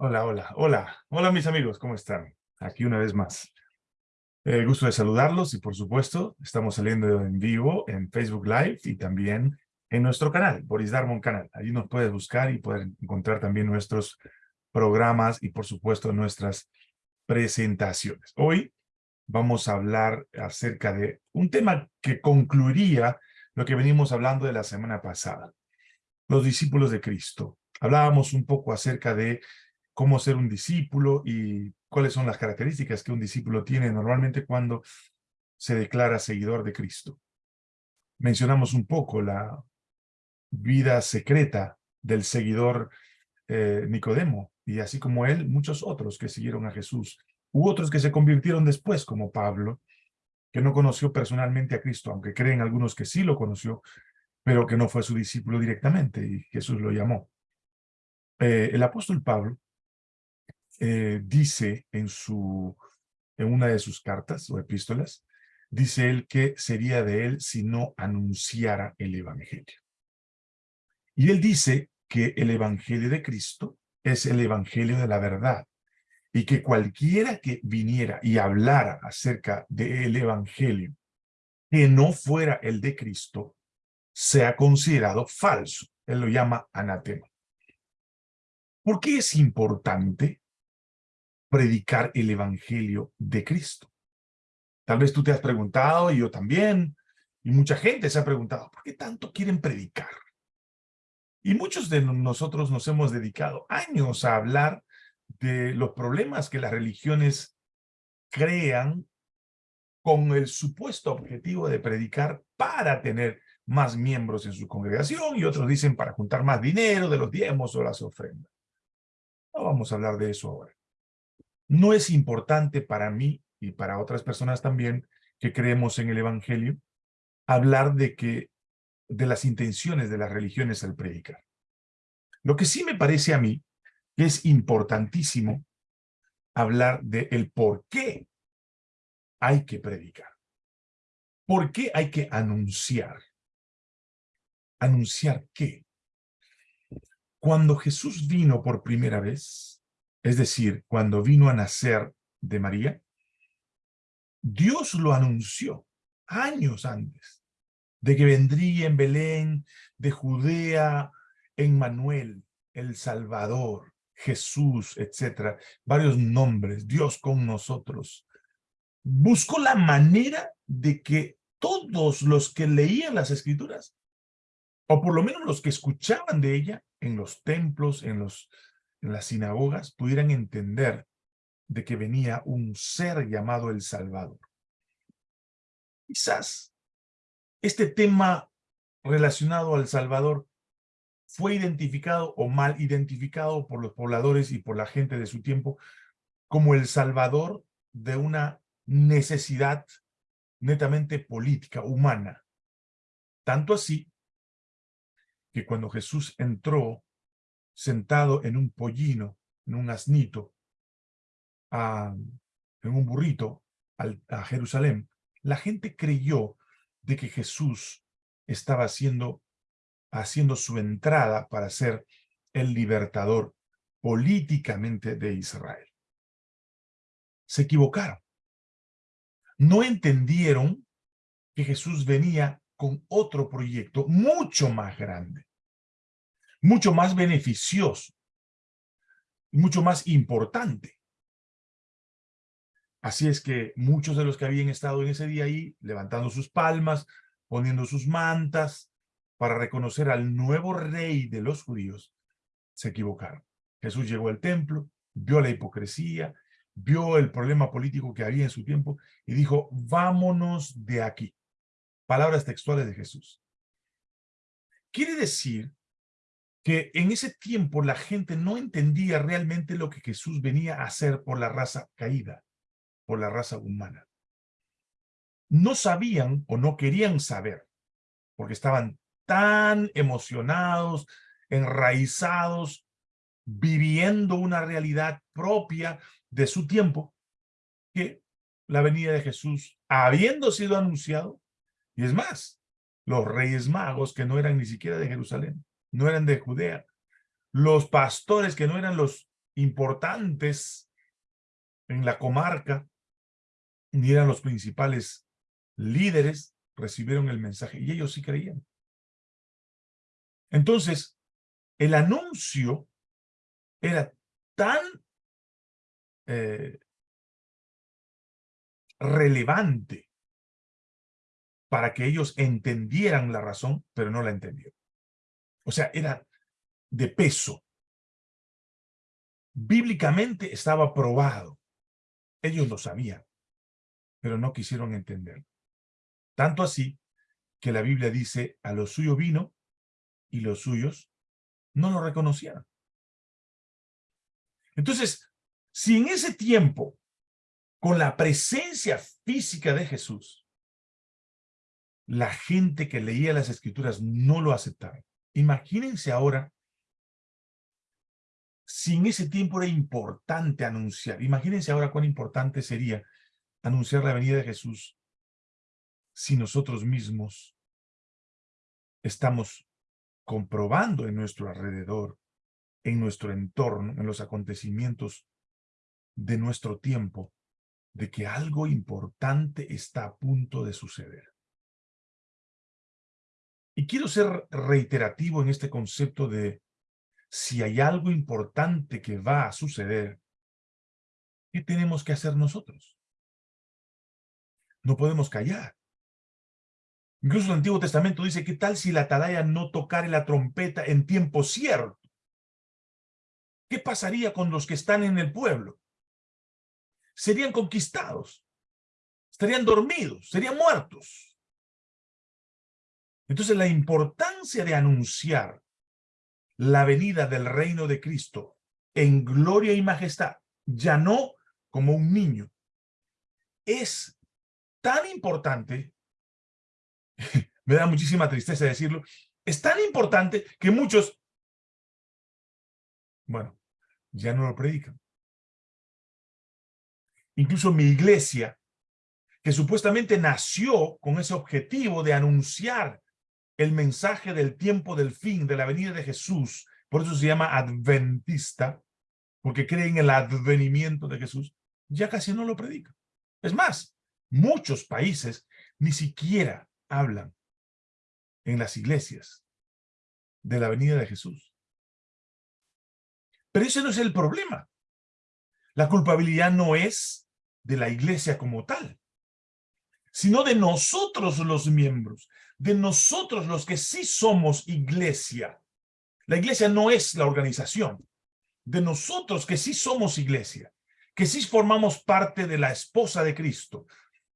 Hola, hola, hola. Hola mis amigos, ¿cómo están? Aquí una vez más. Eh, gusto de saludarlos y por supuesto estamos saliendo en vivo en Facebook Live y también en nuestro canal, Boris Darmon Canal. Allí nos puedes buscar y poder encontrar también nuestros programas y por supuesto nuestras presentaciones. Hoy vamos a hablar acerca de un tema que concluiría lo que venimos hablando de la semana pasada. Los discípulos de Cristo. Hablábamos un poco acerca de cómo ser un discípulo y cuáles son las características que un discípulo tiene normalmente cuando se declara seguidor de Cristo. Mencionamos un poco la vida secreta del seguidor eh, Nicodemo, y así como él, muchos otros que siguieron a Jesús, u otros que se convirtieron después, como Pablo, que no conoció personalmente a Cristo, aunque creen algunos que sí lo conoció, pero que no fue su discípulo directamente, y Jesús lo llamó. Eh, el apóstol Pablo eh, dice en, su, en una de sus cartas o epístolas, dice él que sería de él si no anunciara el evangelio. Y él dice que el evangelio de Cristo es el evangelio de la verdad y que cualquiera que viniera y hablara acerca del evangelio que no fuera el de Cristo, sea considerado falso. Él lo llama anatema. ¿Por qué es importante predicar el evangelio de Cristo. Tal vez tú te has preguntado, y yo también, y mucha gente se ha preguntado, ¿por qué tanto quieren predicar? Y muchos de nosotros nos hemos dedicado años a hablar de los problemas que las religiones crean con el supuesto objetivo de predicar para tener más miembros en su congregación y otros dicen para juntar más dinero de los diezmos o las ofrendas. No vamos a hablar de eso ahora. No es importante para mí y para otras personas también que creemos en el Evangelio hablar de que de las intenciones de las religiones al predicar. Lo que sí me parece a mí que es importantísimo hablar de por qué hay que predicar. ¿Por qué hay que anunciar? ¿Anunciar qué? Cuando Jesús vino por primera vez, es decir, cuando vino a nacer de María, Dios lo anunció años antes de que vendría en Belén, de Judea, en Manuel, el Salvador, Jesús, etcétera, varios nombres, Dios con nosotros. Buscó la manera de que todos los que leían las Escrituras, o por lo menos los que escuchaban de ella en los templos, en los en las sinagogas pudieran entender de que venía un ser llamado el Salvador. Quizás este tema relacionado al Salvador fue identificado o mal identificado por los pobladores y por la gente de su tiempo como el Salvador de una necesidad netamente política, humana. Tanto así que cuando Jesús entró sentado en un pollino, en un asnito, en un burrito a Jerusalén, la gente creyó de que Jesús estaba haciendo, haciendo su entrada para ser el libertador políticamente de Israel. Se equivocaron. No entendieron que Jesús venía con otro proyecto mucho más grande mucho más beneficioso, mucho más importante. Así es que muchos de los que habían estado en ese día ahí, levantando sus palmas, poniendo sus mantas, para reconocer al nuevo rey de los judíos, se equivocaron. Jesús llegó al templo, vio la hipocresía, vio el problema político que había en su tiempo y dijo, vámonos de aquí. Palabras textuales de Jesús. Quiere decir que en ese tiempo la gente no entendía realmente lo que Jesús venía a hacer por la raza caída, por la raza humana. No sabían o no querían saber, porque estaban tan emocionados, enraizados, viviendo una realidad propia de su tiempo, que la venida de Jesús, habiendo sido anunciado, y es más, los reyes magos que no eran ni siquiera de Jerusalén, no eran de Judea. Los pastores que no eran los importantes en la comarca, ni eran los principales líderes, recibieron el mensaje y ellos sí creían. Entonces, el anuncio era tan eh, relevante para que ellos entendieran la razón, pero no la entendieron. O sea, era de peso. Bíblicamente estaba probado. Ellos lo sabían, pero no quisieron entender. Tanto así que la Biblia dice, a lo suyo vino y los suyos no lo reconocían. Entonces, si en ese tiempo, con la presencia física de Jesús, la gente que leía las escrituras no lo aceptaba. Imagínense ahora si en ese tiempo era importante anunciar. Imagínense ahora cuán importante sería anunciar la venida de Jesús si nosotros mismos estamos comprobando en nuestro alrededor, en nuestro entorno, en los acontecimientos de nuestro tiempo, de que algo importante está a punto de suceder. Y quiero ser reiterativo en este concepto de si hay algo importante que va a suceder, ¿qué tenemos que hacer nosotros? No podemos callar. Incluso el Antiguo Testamento dice, ¿qué tal si la atalaya no tocare la trompeta en tiempo cierto? ¿Qué pasaría con los que están en el pueblo? Serían conquistados, estarían dormidos, serían muertos. Entonces la importancia de anunciar la venida del reino de Cristo en gloria y majestad, ya no como un niño, es tan importante me da muchísima tristeza decirlo, es tan importante que muchos, bueno, ya no lo predican. Incluso mi iglesia, que supuestamente nació con ese objetivo de anunciar el mensaje del tiempo del fin, de la venida de Jesús, por eso se llama adventista, porque creen en el advenimiento de Jesús, ya casi no lo predican. Es más, muchos países ni siquiera hablan en las iglesias de la venida de Jesús. Pero ese no es el problema. La culpabilidad no es de la iglesia como tal, sino de nosotros los miembros, de nosotros los que sí somos iglesia. La iglesia no es la organización, de nosotros que sí somos iglesia, que sí formamos parte de la esposa de Cristo,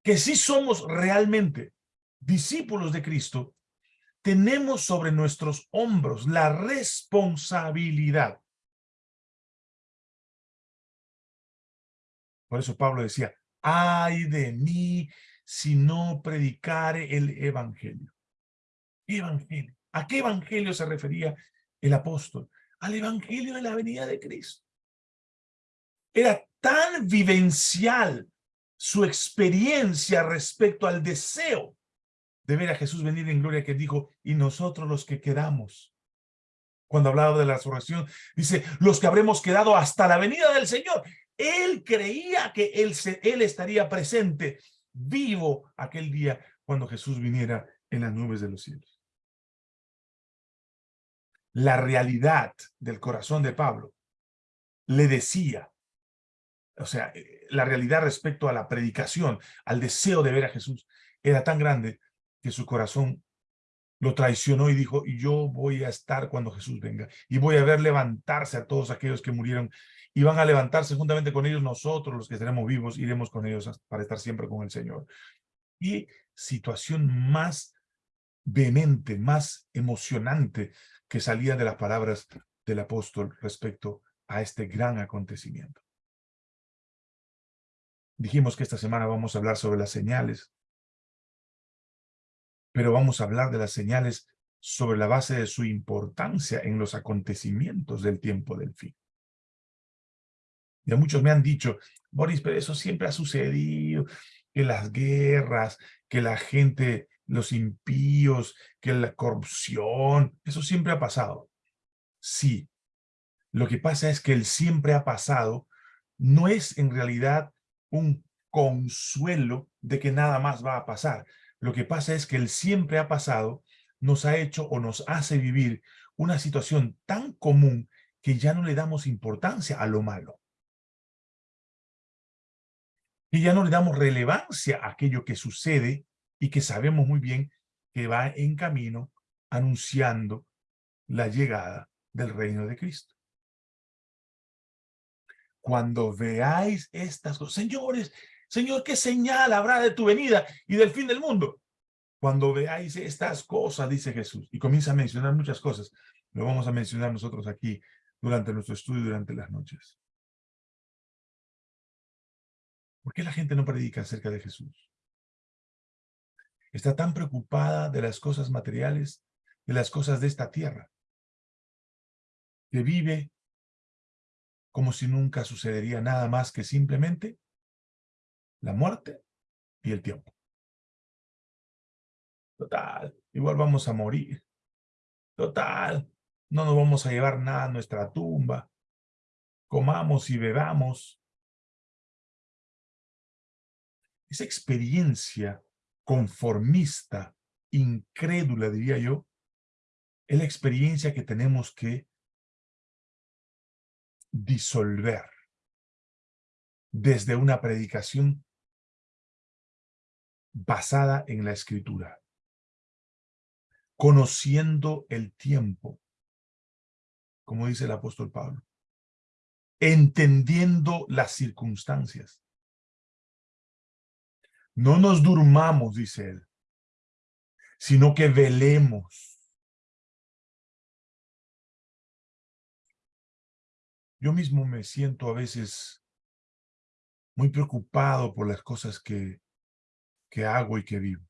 que sí somos realmente discípulos de Cristo, tenemos sobre nuestros hombros la responsabilidad. Por eso Pablo decía, ay de mí si no predicare el evangelio. Evangelio. ¿A qué evangelio se refería el apóstol? Al evangelio de la venida de Cristo. Era tan vivencial su experiencia respecto al deseo de ver a Jesús venir en gloria que dijo, y nosotros los que quedamos. Cuando hablaba de la resurrección, dice, los que habremos quedado hasta la venida del Señor. Él creía que él, él estaría presente, vivo, aquel día cuando Jesús viniera en las nubes de los cielos. La realidad del corazón de Pablo le decía, o sea, eh, la realidad respecto a la predicación, al deseo de ver a Jesús, era tan grande que su corazón lo traicionó y dijo, yo voy a estar cuando Jesús venga, y voy a ver levantarse a todos aquellos que murieron, y van a levantarse juntamente con ellos nosotros, los que estaremos vivos, iremos con ellos para estar siempre con el Señor. Y situación más vehemente, más emocionante que salía de las palabras del apóstol respecto a este gran acontecimiento. Dijimos que esta semana vamos a hablar sobre las señales pero vamos a hablar de las señales sobre la base de su importancia en los acontecimientos del tiempo del fin. Ya muchos me han dicho, Boris, pero eso siempre ha sucedido, que las guerras, que la gente, los impíos, que la corrupción, eso siempre ha pasado. Sí, Lo que pasa es que el siempre ha pasado no es en realidad un consuelo de que nada más va a pasar. Lo que pasa es que el siempre ha pasado nos ha hecho o nos hace vivir una situación tan común que ya no le damos importancia a lo malo. Y ya no le damos relevancia a aquello que sucede y que sabemos muy bien que va en camino anunciando la llegada del reino de Cristo. Cuando veáis estas cosas, señores, Señor, ¿qué señal habrá de tu venida y del fin del mundo? Cuando veáis estas cosas, dice Jesús, y comienza a mencionar muchas cosas, lo vamos a mencionar nosotros aquí durante nuestro estudio, durante las noches. ¿Por qué la gente no predica acerca de Jesús? Está tan preocupada de las cosas materiales, de las cosas de esta tierra, que vive como si nunca sucedería nada más que simplemente la muerte y el tiempo. Total, igual vamos a morir. Total, no nos vamos a llevar nada a nuestra tumba. Comamos y bebamos. Esa experiencia conformista, incrédula, diría yo, es la experiencia que tenemos que disolver desde una predicación basada en la escritura, conociendo el tiempo, como dice el apóstol Pablo, entendiendo las circunstancias. No nos durmamos, dice él, sino que velemos Yo mismo me siento a veces muy preocupado por las cosas que, que hago y que vivo.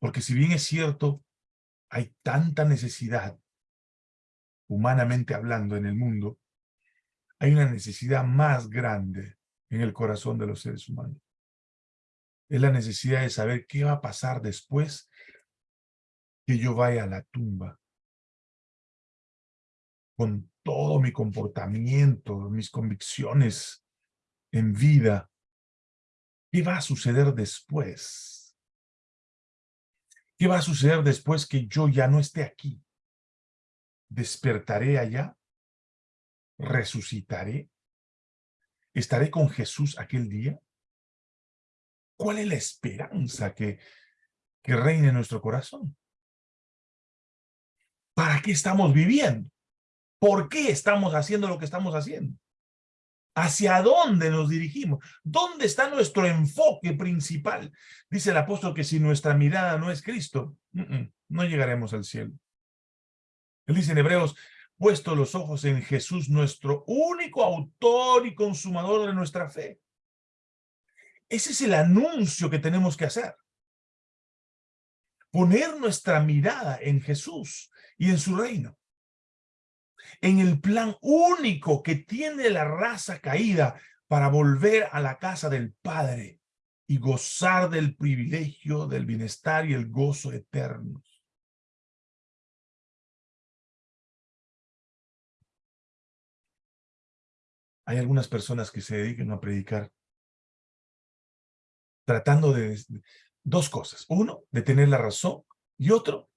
Porque si bien es cierto, hay tanta necesidad, humanamente hablando, en el mundo, hay una necesidad más grande en el corazón de los seres humanos. Es la necesidad de saber qué va a pasar después que yo vaya a la tumba con todo mi comportamiento, mis convicciones en vida, ¿qué va a suceder después? ¿Qué va a suceder después que yo ya no esté aquí? ¿Despertaré allá? ¿Resucitaré? ¿Estaré con Jesús aquel día? ¿Cuál es la esperanza que, que reina en nuestro corazón? ¿Para qué estamos viviendo? ¿Por qué estamos haciendo lo que estamos haciendo? ¿Hacia dónde nos dirigimos? ¿Dónde está nuestro enfoque principal? Dice el apóstol que si nuestra mirada no es Cristo, no llegaremos al cielo. Él dice en Hebreos, puesto los ojos en Jesús, nuestro único autor y consumador de nuestra fe. Ese es el anuncio que tenemos que hacer. Poner nuestra mirada en Jesús y en su reino en el plan único que tiene la raza caída para volver a la casa del Padre y gozar del privilegio, del bienestar y el gozo eternos. Hay algunas personas que se dedican a predicar tratando de dos cosas. Uno, de tener la razón y otro,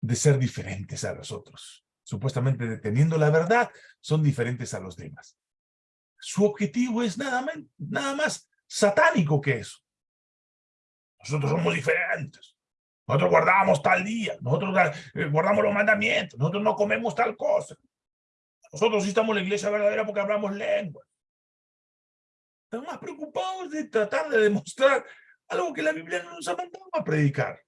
de ser diferentes a los otros supuestamente deteniendo la verdad, son diferentes a los demás. Su objetivo es nada más, satánico que eso. Nosotros somos diferentes. Nosotros guardamos tal día, nosotros eh, guardamos los mandamientos, nosotros no comemos tal cosa. Nosotros sí estamos en la iglesia verdadera porque hablamos lengua. Estamos más preocupados de tratar de demostrar algo que la Biblia no nos ha mandado a predicar.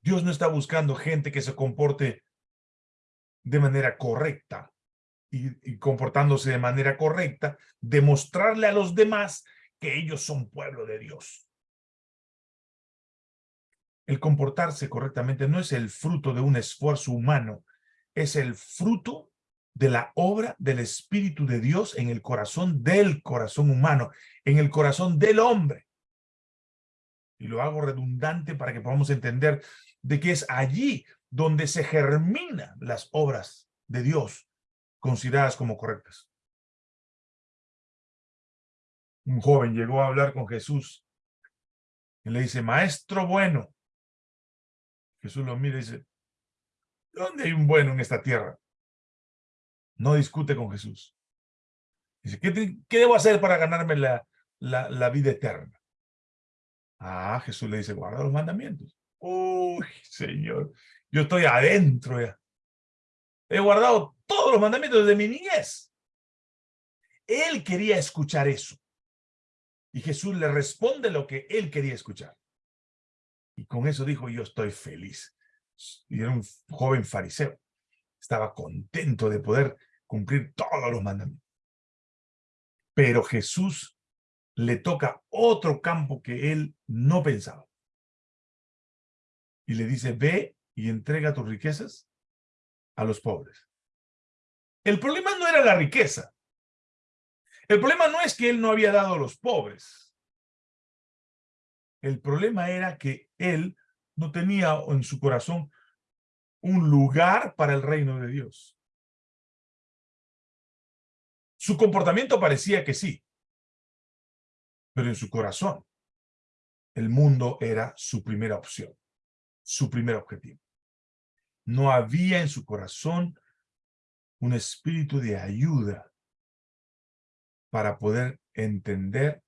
Dios no está buscando gente que se comporte de manera correcta y, comportándose de manera correcta, demostrarle a los demás que ellos son pueblo de Dios. El comportarse correctamente no es el fruto de un esfuerzo humano, es el fruto de la obra del Espíritu de Dios en el corazón del corazón humano, en el corazón del hombre. Y lo hago redundante para que podamos entender de que es allí donde se germinan las obras de Dios consideradas como correctas. Un joven llegó a hablar con Jesús y le dice, maestro bueno. Jesús lo mira y dice, ¿dónde hay un bueno en esta tierra? No discute con Jesús. Dice, ¿qué, debo hacer para ganarme la, la, vida eterna? Ah, Jesús le dice, guarda los mandamientos. Uy, Señor, yo estoy adentro ya. He guardado todos los mandamientos de mi niñez. Él quería escuchar eso. Y Jesús le responde lo que él quería escuchar. Y con eso dijo, yo estoy feliz. Y era un joven fariseo. Estaba contento de poder cumplir todos los mandamientos. Pero Jesús le toca otro campo que él no pensaba. Y le dice, ve y entrega tus riquezas a los pobres. El problema no era la riqueza. El problema no es que él no había dado a los pobres. El problema era que él no tenía en su corazón un lugar para el reino de Dios. Su comportamiento parecía que sí, pero en su corazón el mundo era su primera opción, su primer objetivo. No había en su corazón un espíritu de ayuda para poder entender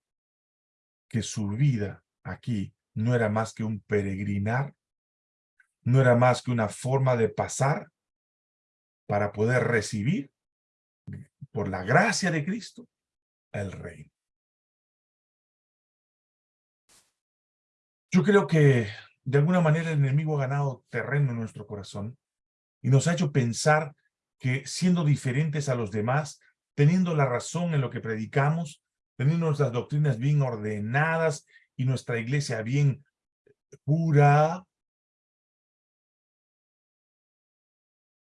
que su vida aquí no era más que un peregrinar, no era más que una forma de pasar para poder recibir, por la gracia de Cristo, el reino. Yo creo que de alguna manera el enemigo ha ganado terreno en nuestro corazón y nos ha hecho pensar que siendo diferentes a los demás, teniendo la razón en lo que predicamos, teniendo nuestras doctrinas bien ordenadas y nuestra iglesia bien pura,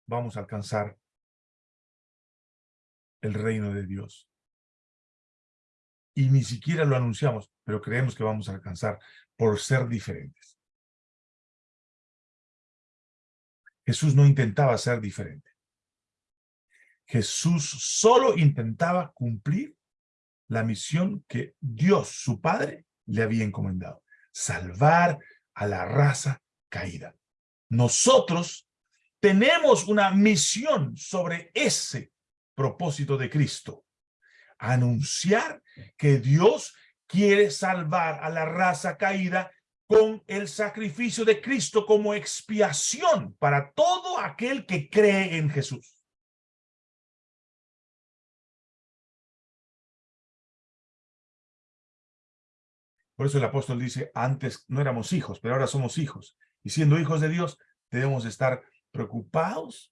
vamos a alcanzar el reino de Dios. Y ni siquiera lo anunciamos, pero creemos que vamos a alcanzar por ser diferentes. Jesús no intentaba ser diferente. Jesús solo intentaba cumplir la misión que Dios, su Padre, le había encomendado. Salvar a la raza caída. Nosotros tenemos una misión sobre ese propósito de Cristo. Anunciar que Dios quiere salvar a la raza caída con el sacrificio de Cristo como expiación para todo aquel que cree en Jesús. Por eso el apóstol dice, antes no éramos hijos, pero ahora somos hijos. Y siendo hijos de Dios, debemos estar preocupados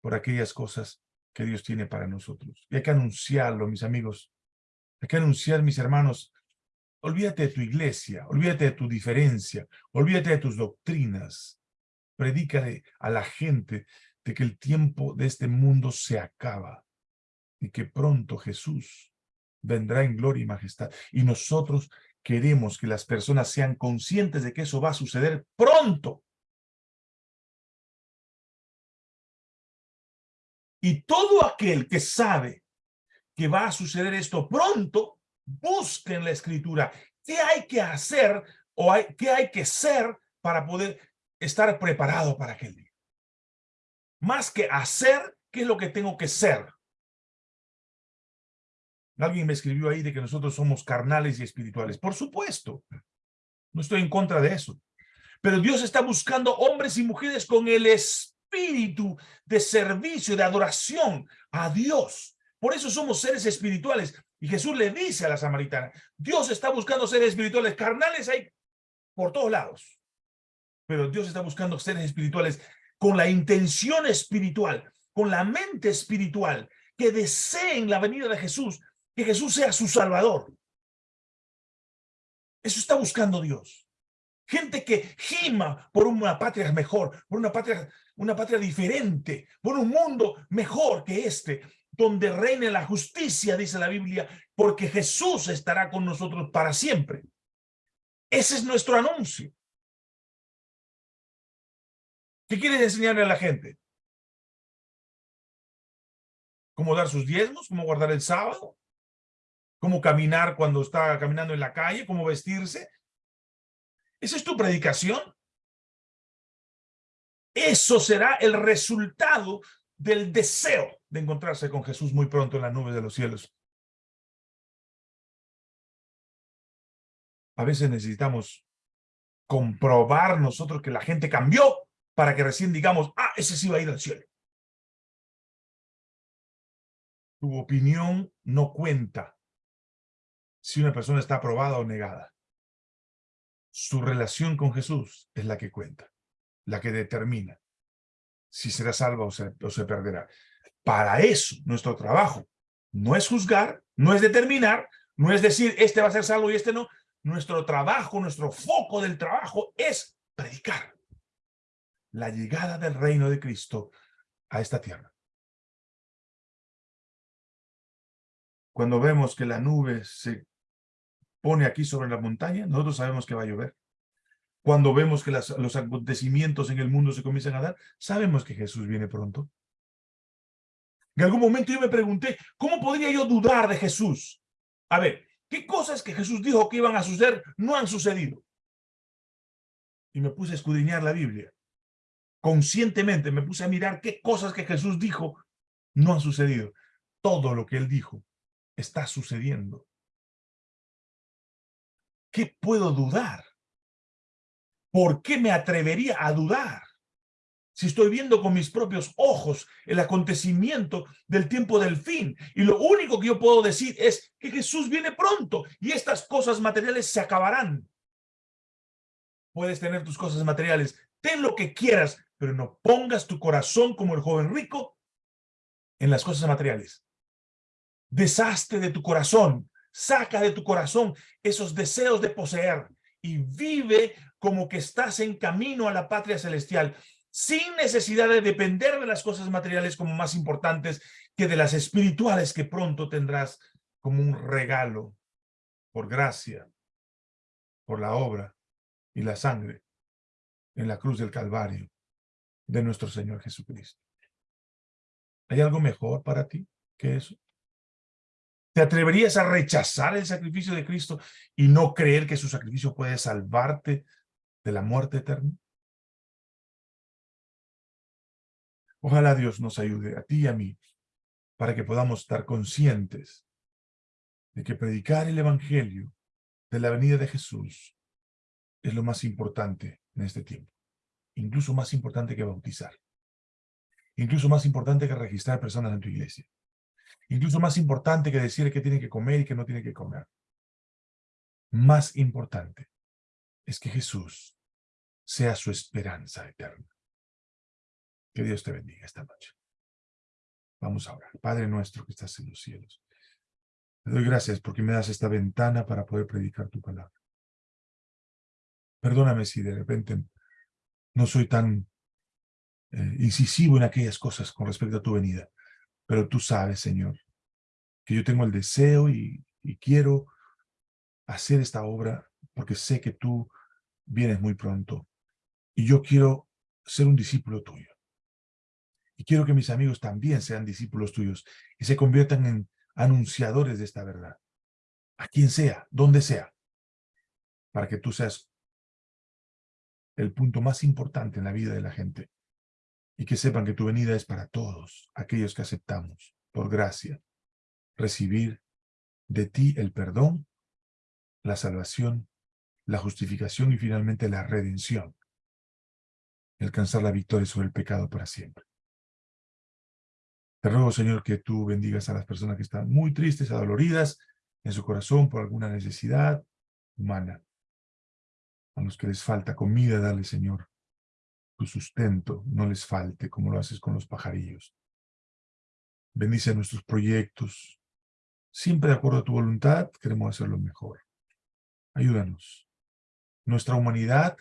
por aquellas cosas que Dios tiene para nosotros. Y hay que anunciarlo, mis amigos. Hay que anunciar, mis hermanos, olvídate de tu iglesia, olvídate de tu diferencia, olvídate de tus doctrinas. Predícale a la gente de que el tiempo de este mundo se acaba y que pronto Jesús vendrá en gloria y majestad. Y nosotros queremos que las personas sean conscientes de que eso va a suceder pronto. Y todo aquel que sabe que va a suceder esto pronto, busque en la escritura qué hay que hacer o hay, qué hay que ser para poder estar preparado para aquel día. Más que hacer, ¿qué es lo que tengo que ser? Alguien me escribió ahí de que nosotros somos carnales y espirituales. Por supuesto, no estoy en contra de eso. Pero Dios está buscando hombres y mujeres con el espíritu de servicio, de adoración a Dios. Por eso somos seres espirituales. Y Jesús le dice a la samaritana, Dios está buscando seres espirituales. Carnales hay por todos lados. Pero Dios está buscando seres espirituales con la intención espiritual, con la mente espiritual, que deseen la venida de Jesús que Jesús sea su Salvador. Eso está buscando Dios. Gente que gima por una patria mejor, por una patria, una patria diferente, por un mundo mejor que este, donde reine la justicia, dice la Biblia, porque Jesús estará con nosotros para siempre. Ese es nuestro anuncio. ¿Qué quieres enseñarle a la gente? ¿Cómo dar sus diezmos? ¿Cómo guardar el sábado? ¿Cómo caminar cuando está caminando en la calle? ¿Cómo vestirse? ¿Esa es tu predicación? Eso será el resultado del deseo de encontrarse con Jesús muy pronto en las nubes de los cielos. A veces necesitamos comprobar nosotros que la gente cambió para que recién digamos, ah, ese sí va a ir al cielo. Tu opinión no cuenta si una persona está aprobada o negada. Su relación con Jesús es la que cuenta, la que determina si será salva o se, o se perderá. Para eso, nuestro trabajo no es juzgar, no es determinar, no es decir, este va a ser salvo y este no. Nuestro trabajo, nuestro foco del trabajo es predicar la llegada del reino de Cristo a esta tierra. Cuando vemos que la nube se pone aquí sobre la montaña, nosotros sabemos que va a llover. Cuando vemos que los acontecimientos en el mundo se comienzan a dar, sabemos que Jesús viene pronto. En algún momento yo me pregunté, ¿cómo podría yo dudar de Jesús? A ver, ¿qué cosas que Jesús dijo que iban a suceder no han sucedido? Y me puse a escudriñar la Biblia. Conscientemente me puse a mirar qué cosas que Jesús dijo no han sucedido. Todo lo que él dijo está sucediendo. ¿Qué puedo dudar? ¿Por qué me atrevería a dudar? Si estoy viendo con mis propios ojos el acontecimiento del tiempo del fin. Y lo único que yo puedo decir es que Jesús viene pronto y estas cosas materiales se acabarán. Puedes tener tus cosas materiales, ten lo que quieras, pero no pongas tu corazón como el joven rico en las cosas materiales. Deshazte de tu corazón, saca de tu corazón esos deseos de poseer y vive como que estás en camino a la patria celestial, sin necesidad de depender de las cosas materiales como más importantes que de las espirituales que pronto tendrás como un regalo por gracia, por la obra y la sangre en la cruz del Calvario de nuestro Señor Jesucristo. ¿Hay algo mejor para ti que eso? ¿Te atreverías a rechazar el sacrificio de Cristo y no creer que su sacrificio puede salvarte de la muerte eterna? Ojalá Dios nos ayude a ti y a mí para que podamos estar conscientes de que predicar el Evangelio de la venida de Jesús es lo más importante en este tiempo. Incluso más importante que bautizar. Incluso más importante que registrar personas en tu iglesia. Incluso más importante que decir que tiene que comer y que no tiene que comer. Más importante es que Jesús sea su esperanza eterna. Que Dios te bendiga esta noche. Vamos a orar. Padre nuestro que estás en los cielos. Te doy gracias porque me das esta ventana para poder predicar tu palabra. Perdóname si de repente no soy tan eh, incisivo en aquellas cosas con respecto a tu venida. Pero tú sabes, Señor, que yo tengo el deseo y, quiero hacer esta obra porque sé que tú vienes muy pronto. Y yo quiero ser un discípulo tuyo. Y quiero que mis amigos también sean discípulos tuyos y se conviertan en anunciadores de esta verdad. A quien sea, donde sea. Para que tú seas el punto más importante en la vida de la gente. Y que sepan que tu venida es para todos, aquellos que aceptamos, por gracia, recibir de ti el perdón, la salvación, la justificación y finalmente la redención. Alcanzar la victoria sobre el pecado para siempre. Te ruego, Señor, que tú bendigas a las personas que están muy tristes, adoloridas en su corazón por alguna necesidad humana. A los que les falta comida, dale, Señor, tu sustento, no les falte como lo haces con los pajarillos. Bendice nuestros proyectos. Siempre de acuerdo a tu voluntad, queremos hacerlo mejor. Ayúdanos. Nuestra humanidad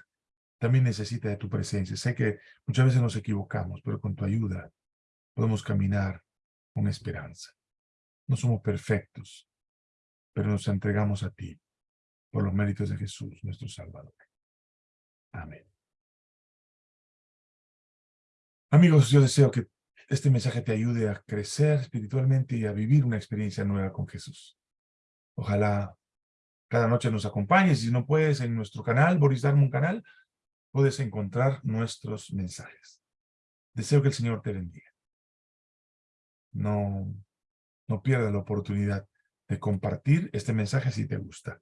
también necesita de tu presencia. Sé que muchas veces nos equivocamos, pero con tu ayuda podemos caminar con esperanza. No somos perfectos, pero nos entregamos a ti por los méritos de Jesús, nuestro Salvador. Amén. Amigos, yo deseo que este mensaje te ayude a crecer espiritualmente y a vivir una experiencia nueva con Jesús. Ojalá cada noche nos acompañes. Si no puedes, en nuestro canal, Boris Darmon Canal, puedes encontrar nuestros mensajes. Deseo que el Señor te bendiga. No, no pierdas la oportunidad de compartir este mensaje si te gusta.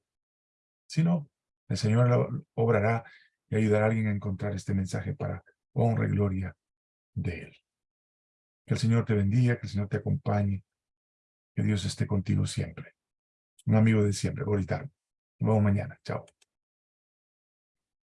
Si no, el Señor obrará y ayudará a alguien a encontrar este mensaje para honra y gloria de Él. Que el Señor te bendiga, que el Señor te acompañe, que Dios esté contigo siempre. Un amigo de siempre, Boris Nos vemos mañana. Chao.